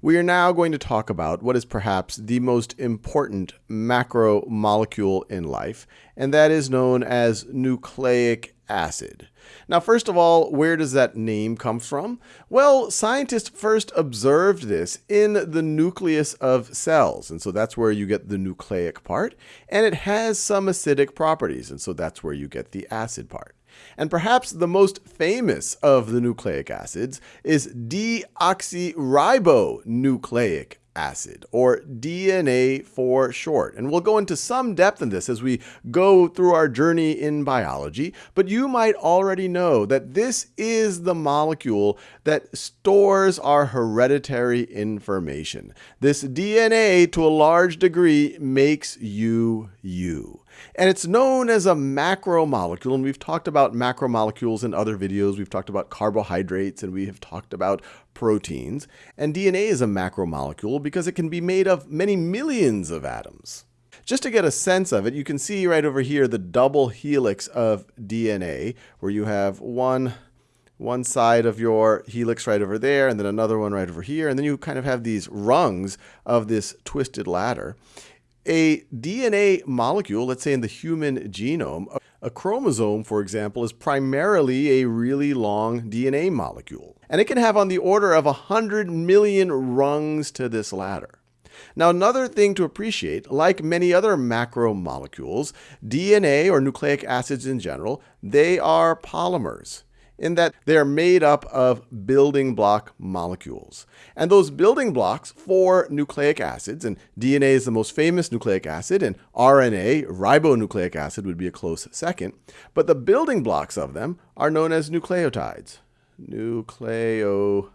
We are now going to talk about what is perhaps the most important macromolecule in life, and that is known as nucleic acid. Now, first of all, where does that name come from? Well, scientists first observed this in the nucleus of cells, and so that's where you get the nucleic part, and it has some acidic properties, and so that's where you get the acid part. And perhaps the most famous of the nucleic acids is deoxyribonucleic acid, or DNA for short. And we'll go into some depth in this as we go through our journey in biology, but you might already know that this is the molecule that stores our hereditary information. This DNA, to a large degree, makes you you. And it's known as a macromolecule, and we've talked about macromolecules in other videos. We've talked about carbohydrates, and we have talked about proteins. And DNA is a macromolecule because it can be made of many millions of atoms. Just to get a sense of it, you can see right over here the double helix of DNA, where you have one one side of your helix right over there, and then another one right over here, and then you kind of have these rungs of this twisted ladder a DNA molecule, let's say in the human genome, a chromosome, for example, is primarily a really long DNA molecule. And it can have on the order of 100 million rungs to this ladder. Now, another thing to appreciate, like many other macromolecules, DNA or nucleic acids in general, they are polymers in that they are made up of building block molecules. And those building blocks for nucleic acids, and DNA is the most famous nucleic acid, and RNA, ribonucleic acid, would be a close second. But the building blocks of them are known as nucleotides. Nucleotides.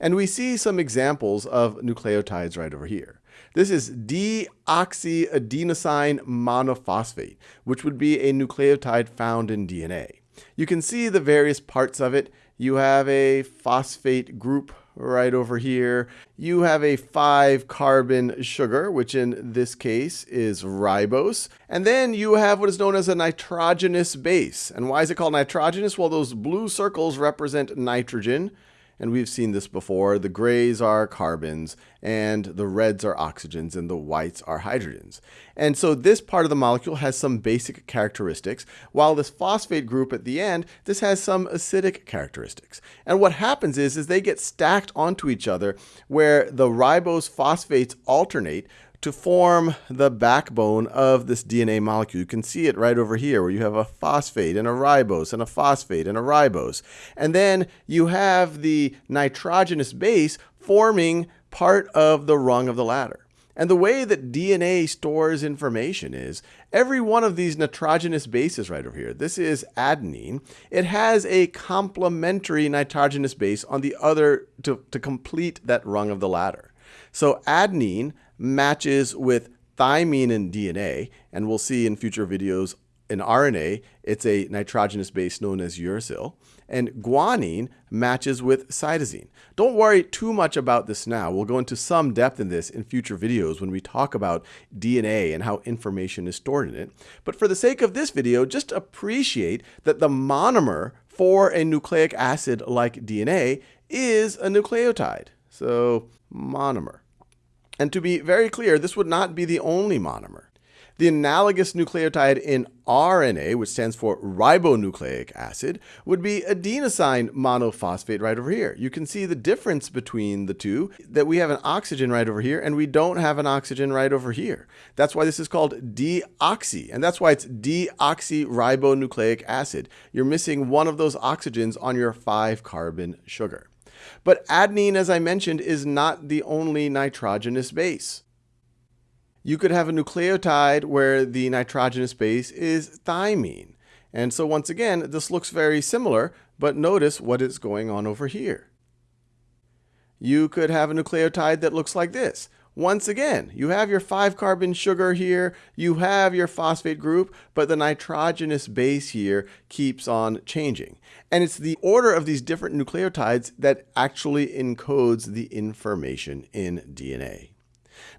And we see some examples of nucleotides right over here. This is deoxyadenosine monophosphate, which would be a nucleotide found in DNA. You can see the various parts of it. You have a phosphate group right over here. You have a 5 carbon sugar, which in this case is ribose. And then you have what is known as a nitrogenous base. And why is it called nitrogenous? Well, those blue circles represent nitrogen and we've seen this before. The grays are carbons, and the reds are oxygens, and the whites are hydrogens. And so this part of the molecule has some basic characteristics, while this phosphate group at the end, this has some acidic characteristics. And what happens is, is they get stacked onto each other where the ribose phosphates alternate to form the backbone of this DNA molecule. You can see it right over here where you have a phosphate and a ribose and a phosphate and a ribose. And then you have the nitrogenous base forming part of the rung of the ladder. And the way that DNA stores information is every one of these nitrogenous bases right over here, this is adenine, it has a complementary nitrogenous base on the other to, to complete that rung of the ladder. So adenine matches with thymine in DNA, and we'll see in future videos in RNA, it's a nitrogenous base known as uracil, and guanine matches with cytosine. Don't worry too much about this now. We'll go into some depth in this in future videos when we talk about DNA and how information is stored in it. But for the sake of this video, just appreciate that the monomer for a nucleic acid like DNA is a nucleotide. So monomer. And to be very clear, this would not be the only monomer. The analogous nucleotide in RNA, which stands for ribonucleic acid, would be adenosine monophosphate right over here. You can see the difference between the two, that we have an oxygen right over here and we don't have an oxygen right over here. That's why this is called deoxy, and that's why it's deoxyribonucleic acid. You're missing one of those oxygens on your 5-carbon sugar. But adenine, as I mentioned, is not the only nitrogenous base. You could have a nucleotide where the nitrogenous base is thymine. And so once again, this looks very similar, but notice what is going on over here. You could have a nucleotide that looks like this. Once again, you have your 5-carbon sugar here, you have your phosphate group, but the nitrogenous base here keeps on changing. And it's the order of these different nucleotides that actually encodes the information in DNA.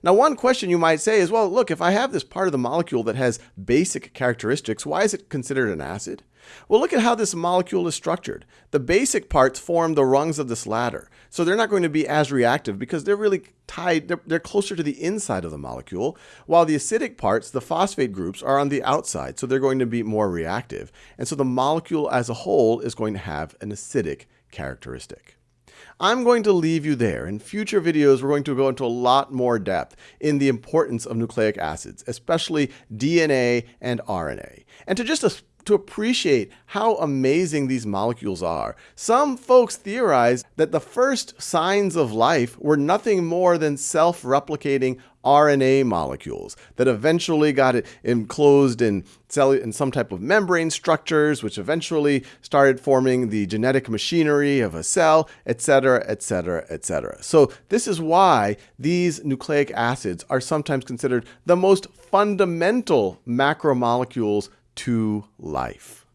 Now, one question you might say is, well, look, if I have this part of the molecule that has basic characteristics, why is it considered an acid? Well, look at how this molecule is structured. The basic parts form the rungs of this ladder. So they're not going to be as reactive because they're really tied, they're, they're, closer to the inside of the molecule, while the acidic parts, the phosphate groups, are on the outside. So they're going to be more reactive. And so the molecule as a whole is going to have an acidic characteristic. I'm going to leave you there. In future videos, we're going to go into a lot more depth in the importance of nucleic acids, especially DNA and RNA. And to just to appreciate how amazing these molecules are. Some folks theorize that the first signs of life were nothing more than self-replicating RNA molecules that eventually got enclosed in, cell in some type of membrane structures, which eventually started forming the genetic machinery of a cell, etc., etc., etc. So this is why these nucleic acids are sometimes considered the most fundamental macromolecules to life.